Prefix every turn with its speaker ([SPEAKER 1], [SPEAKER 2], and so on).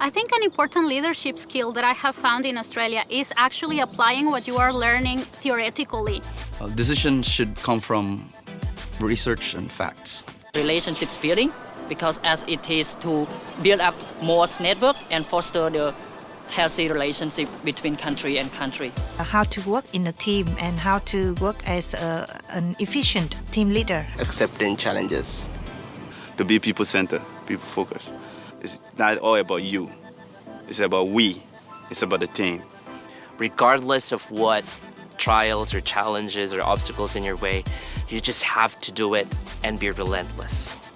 [SPEAKER 1] I think an important leadership skill that I have found in Australia is actually applying what you are learning theoretically.
[SPEAKER 2] Uh, decisions should come from research and facts.
[SPEAKER 3] Relationships building, because as it is to build up more network and foster the healthy relationship between country and country.
[SPEAKER 4] How to work in a team and how to work as a, an efficient team leader.
[SPEAKER 5] Accepting challenges.
[SPEAKER 6] To be people-centered, people-focused. It's not all about you. It's about we. It's about the team.
[SPEAKER 7] Regardless of what trials or challenges or obstacles in your way, you just have to do it and be relentless.